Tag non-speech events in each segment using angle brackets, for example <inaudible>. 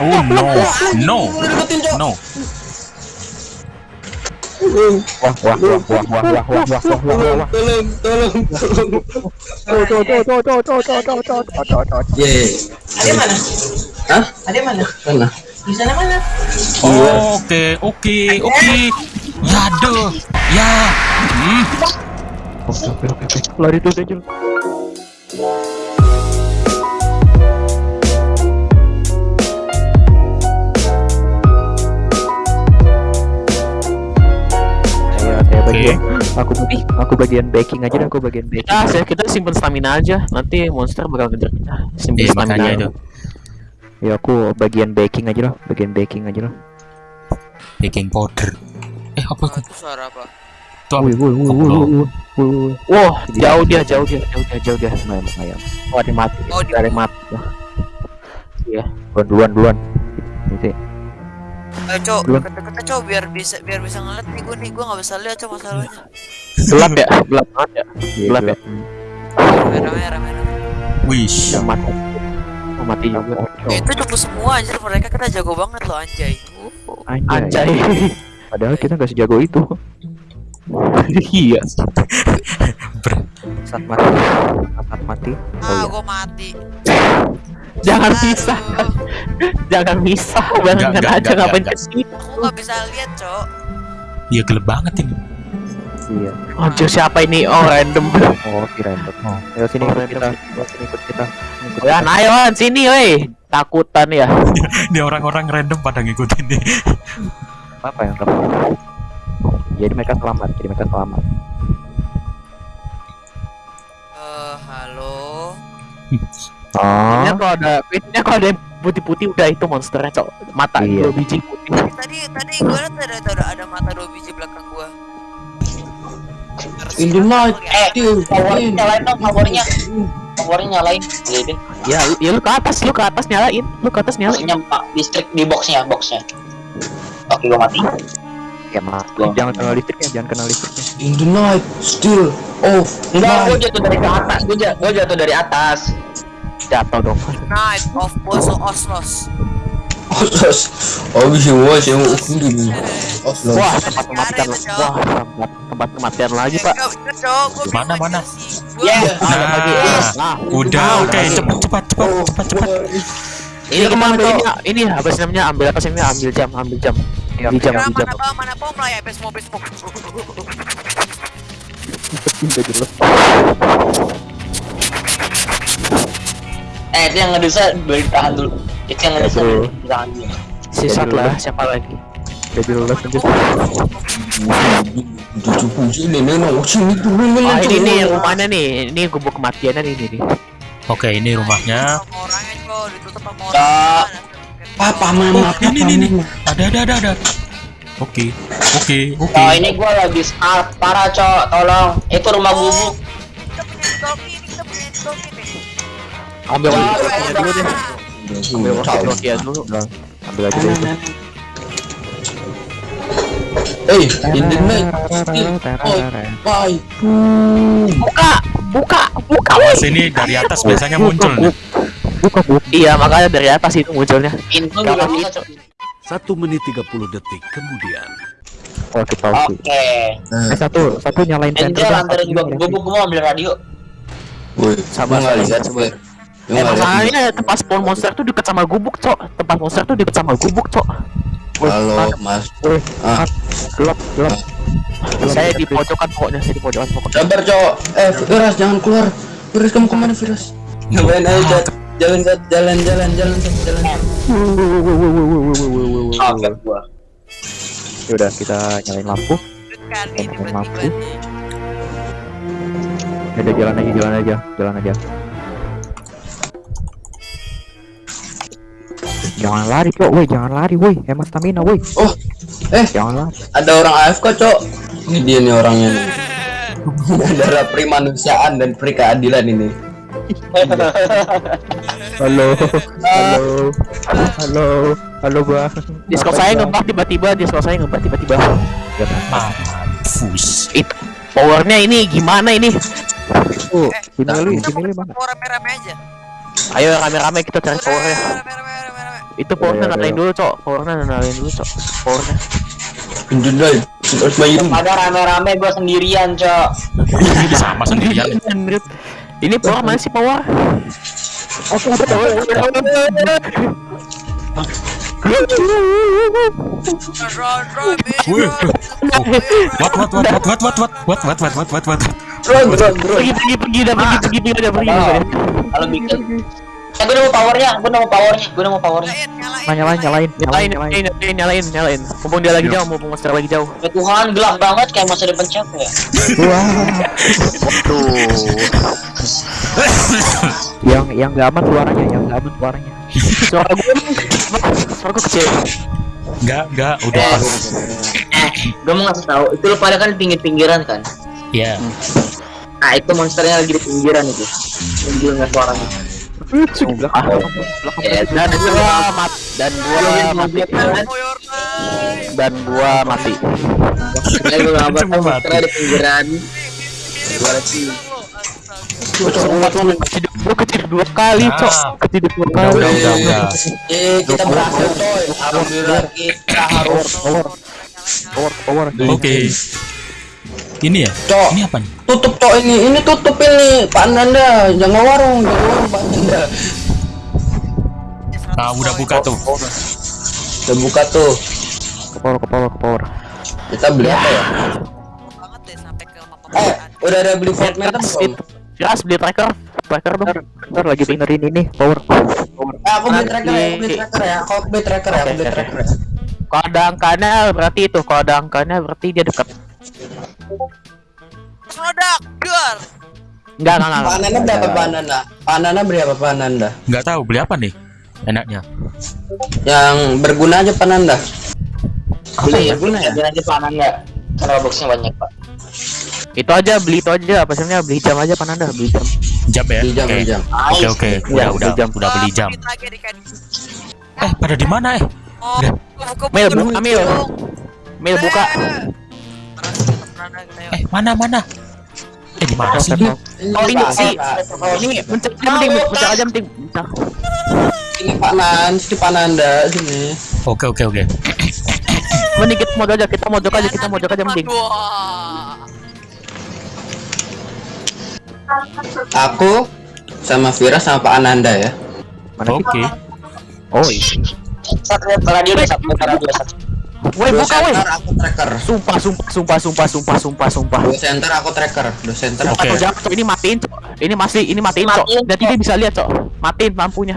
Oh no, no, no. Wah, wah, wah, wah, wah, wah, wah, wah, wah, wah, wah. Tolong, tolong, tolong. Tuh, tuh, tuh, tuh, tuh. Ye. Ada mana? Hah? Ada mana? Mana? Di sana mana? Oke, oke, oke. Ya deh, ya. Hmm. Oke, oke, oke, oke. Lari tuh, Dajjal. Bagian, aku bagi, aku bagian baking aja dah, aku bagian baking. Kita, saya kita simpen stamina aja. Nanti monster bakal ngejar kita. Simpen Iya, stamina. itu. Ya aku bagian baking aja lah, bagian baking aja lah. Baking powder. Eh, apa itu? Suara apa? Wih, wih, wih, wih, Koplo. wih, wih, wih. Wah, jauh dia, jauh dia, jauh dia, jauh dia. Lumayan, lumayan. Oh, ada mati. Oh, di- ada mati. Iya. Duluan, duluan, duluan. Ini Eh, Cok, deket-deket Cok biar bisa biar bisa ngeliat nih gue nih gue nggak bisa lihat Cok masalahnya. Gelap ya, gelap banget ya. Iya, Gelap ya? Merah merah merah. Wish. Yang mati. Oh, mati juga. Eh, Itu cukup semua anjir mereka kita jago banget loh anjay. Anjay. Anjay. Padahal kita nggak sejago itu. Iya. Saat mati, saat mati. Oh Ah, iya. gue mati. Jangan bisa, Aduh, <laughs> jangan bisa. Enggak, aja enggak, ngapain enggak. ke sini. Aku nggak bisa lihat Cok. Iya gelap banget ini. Iya. Anjir siapa ini? Oh, random. Oh, kirain tuh. Oh, ayo sini Oh, ikut random. kita. Ayo sini ikut kita. Ikut Ya, ayo sini woi. Takutan ya. <laughs> Ini orang-orang random pada ngikutin nih. apa yang kamu? Jadi mereka selamat. Jadi mereka selamat. Eh, halo. Oh. Ini kalau ada, ini kalau ada yang putih-putih udah itu monsternya cok. Mata Iya. dua biji putih. Tadi tadi gue liat ada ada ada mata dua biji belakang gue. In the night. Eh, powernya nyalain dong, powernya. Powernya nyalain. Iya. Ya, lu- ya lu ke atas, lu ke atas nyalain, lu ke atas nyalain. Maksudnya pak listrik di boxnya, boxnya. Oke, gua mati. Ya mati. Jangan kena listriknya. Jangan kena listriknya. In the night, still off. Enggak, gua jatuh dari ke atas. Gua jatuh dari atas. Jatuh dong. Night of Boso Oslos. Oslos. Oh, bisa wah, saya mau ukur Oslos. Wah, tempat kematian. Wah, tempat, tempat kematian lagi, Pak. Gue Mana, mana? Ya. Ada lagi. Nah, Nah, udah Ah, oke, udah. cepat cepat cepat cepat cepat. ini ambil ini, ini apa sih namanya? Ambil apa sih namanya? Ambil jam, ambil jam. Iya, Ambil jam, Mana ambil jam. mana mana pom lah ya. Udah jelas. Eh, itu yang ngedusa bertahan dulu. Itu yang ngedusa bro. bertahan dulu. Sisat lah, siapa lagi? Udah jelas aja. Puluh ini nih rumahnya nih. Ini gubuk kematiannya nih, ini nih. Oke, ini rumahnya. Papa mama. Oh, ini ini ini. Ada ada ada ada. Oke, oke, oke. Oh, ini gua lagi starve parah, Cok. Tolong. Itu rumah gubuk ambil rokinya dulu deh ambil rokinya dulu ambil lagi dulu Hey, ini main. Why? Buka, buka, buka. Awas ini dari atas biasanya muncul nih. Buka, buka. Iya, makanya dari atas itu munculnya. Satu menit 30 detik kemudian. Oh, oke, oke. Oke. Eh, satu, satu nyalain. Entar antarin gua, gue mau ambil radio. Woi, sabar, sabar, sabar. Gua Eh, masalahnya tempat spawn monster tuh deket sama gubuk, Cok. Tempat monster tuh deket sama gubuk, Cok. Halo, ah, Mas. wih, Ah. ah, gelap, gelap. Saya di pojokan pokoknya, saya di pojokan pokoknya. Sabar, Cok. Eh, Firas jangan keluar. Firas kamu ke mana, Firas? Ngapain aja, Cok? Jalan, Cok. jalan, jalan, jalan, Cok. jalan. Oke, gua. Yaudah, kita nyalain lampu. Tiba-tiba mampu. nih. Udah jalan aja, jalan aja, jalan aja. Jangan lari, Cok. Woi, jangan lari, woi. Hemat stamina, woi. Oh, eh, Jangan lari. ada orang AFK, Cok. Ini dia nih orangnya nih. <laughs> Darah pri manusiaan dan pri keadilan ini. <laughs> Halo. Halo. Halo. Halo, Bang. Discord Apa, saya ngebug tiba-tiba, Discord saya ngebug tiba-tiba. Mampus. Itu powernya ini gimana ini? Tuh, Eh, sini lu, sini lu mana? rame-rame aja. Ayo rame-rame kita cari powernya. Rame, rame, rame, rame. Itu powernya nalain dulu, Cok. Powernya nalain dulu, Cok. Powernya. Jendela harus main Pada rame-rame gue sendirian, Cok. Ini sama sendirian. Ini power mana sih power? Bitch, Wih, run. What what what what what what what what what what what what what Drone, drone, drone. Pergi, pergi, pergi, dah pergi, pergi, pergi, dah pergi. Oh, Kalau bikin Eh, gue nemu powernya, gue nemu powernya, gue nemu powernya. Nyalain, nyalain. Nyalain, nyalain, nyalain, Nyalain, nyalain. nyalain, nyalain, nyalain. Mumpung dia lagi jauh, mumpung monster lagi jauh. Ya Tuhan, gelap banget kayak masa depan siapa ya? Tuh. Yang yang nggak aman suaranya, yang nggak aman suaranya. Suara gue, suara gue kecil. Enggak, enggak, udah Eh, pas. eh, gue mau ngasih tahu, itu lo pada kan di pinggir-pinggiran kan? Ya. Nah, itu monsternya lagi di pinggiran itu. Pinggir nggak suaranya dan gua mat dan gua mati dan gua mati. Dua kali, cok. Dua kali. Eh, kita berhasil, coy. Alhamdulillah kita harus. Oke. Ini ya? Cok. Ini apa nih? tutup cok ini. Ini tutup ini. Pak Nanda, jangan warung, jangan warung Pak Nanda. Ah, udah buka tuh. Udah buka tuh. Ke power, ke power, ke power. Kita beli apa ya? banget deh sampai ke mapa Eh, udah ada beli Fortnite belum? Jelas beli tracker, tracker dong. Ntar lagi benerin ini, power. Power. Eh, aku beli tracker ya, aku beli tracker ya. Aku beli tracker ya, aku beli tracker ya. Kalau ada angkanya berarti itu, kalau ada angkanya berarti dia dekat. Enggak, enggak, enggak. Pak Nanda berapa Pak Nanda? Pak Nanda beli apa Pak Nanda? Enggak tahu beli apa nih? Enaknya. Yang berguna aja Pak Nanda. Beli berguna ya? Jangan aja panan nggak? Karena boxnya banyak pak. Itu aja beli itu aja, apa sih namanya? Beli jam aja Pananda, beli jam. Jam ya? Beli jam, Oke. beli jam. Oke, oke. Iya, Udah, udah, beli jam. udah beli jam. Eh, pada di mana eh? Oh, Mil, buka Mil. Mil buka. Eh, mana mana? Eh, di mana sih? Proses, Oh ini sih, ini mencet penting, mencet aja penting. Bentar. Ini Pak Nan, sini Pak Nanda sini. Oke, oke, oke. Mending kita mojok aja, kita mojok aja, kita mojok aja mending. Aku sama Vira sama Pak Ananda ya. Oke. Oh, ini. Satu radio deh, satu radio satu. Woi buka woi. aku tracker. Sumpah, sumpah, sumpah, sumpah, sumpah, sumpah, sumpah. Dua center aku tracker. Dua center aku. Oke. Atau jangan, ini matiin, Cok. Ini masih, ini matiin, Cok. Nanti dia bisa lihat, Cok. Matiin lampunya.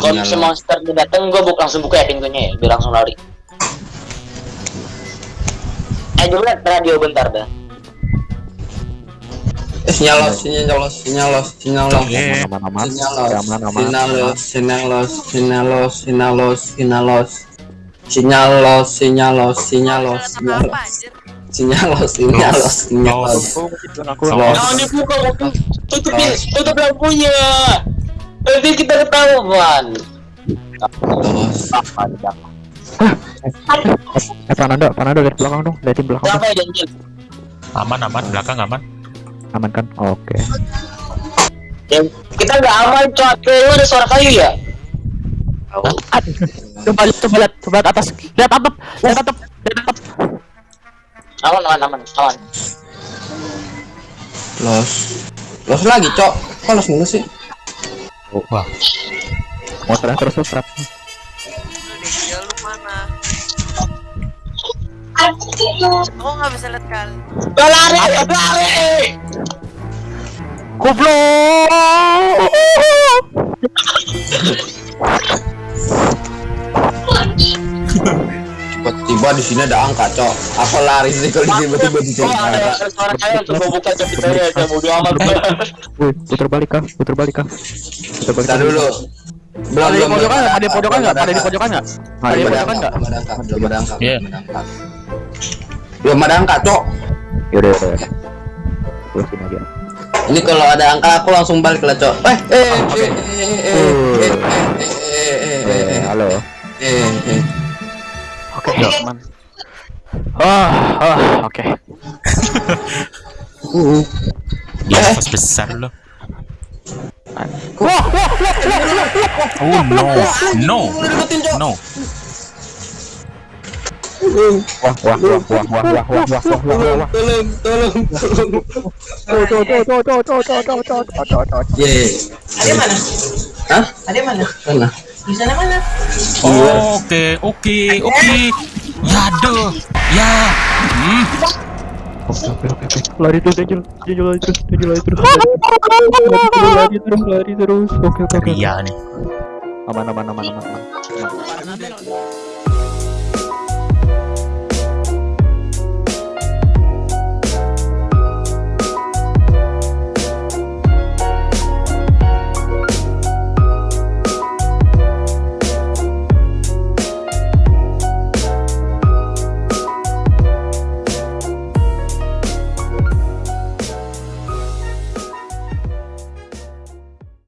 Kalau si monster dia dateng, gue buka langsung buka ya pintunya ya, biar langsung lari. Eh dulu radio bentar dah. Eh, sinyal los, sinyal los, sinyal los, sinyal los. Oke. Aman, aman, Sinyal aman. los, Aman, aman, sinyal aman. los, sinyal los, sinyal los, sinyal los, sinyal los, sinyal los, sinyal los, sinyal los, sinyal sinyal sinyal sinyal dibuka, waktu tutup tutup lampunya. Nanti kita ketahuan. Eh, belakang dong, dong. Ya janji? Aman, aman, belakang aman. Aman kan? Oke. Ya, kita nggak aman, cok. Kayaknya ada suara kayu ya. Coba lihat, coba lihat, coba lihat atas. Lihat atap, lihat atap, lihat atap. Aman, aman, aman, aman. Los. Los lagi, Cok. Kok los mulu sih? Wah, Mau terus. Lu lu mana? Aku nggak bisa lihat kali. Lari, lari. Goblok. Tiba-tiba di sini ada angka, Cok. Aku lari sih kalau tiba-tiba di sini Oh, ada ada. ada suara tuh gua buka coba kita ya, udah mau amat. Wih, puter balik kah? Puter balik kah? Puter balik. Dulu. Belum, Ada di belum, pojokan belum nggak? Ada di pojokan nggak? Ada di pojokan nggak? Ada di ada pojokan nggak? belum ada angka, belum ada angka, Iya. belum ada angka. Cok. Yaudah, yaudah, yaudah. Terusin aja. Ini kalau ada angka aku langsung balik lah, Cok. Eh, eh, eh, eh, halo. Eh, eh. Oke, teman. Ah, ah, oke. Ya, besar loh. Oh no, no, no. Wah, wah, wah, wah, wah, wah, wah, wah, wah, wah, wah. Tolong, tolong, tolong. Tuh, tuh, tuh. Ada mana? Hah? Ada mana? Mana? Di sana mana? Oke, oke, oke. Ya deh, ya. Hmm. Oke, oke, oke. Lari terus, Angel. Lari terus, lari terus. Lari terus, lari terus. Oke, oke, oke. Iya nih. Aman, aman, aman, aman, aman.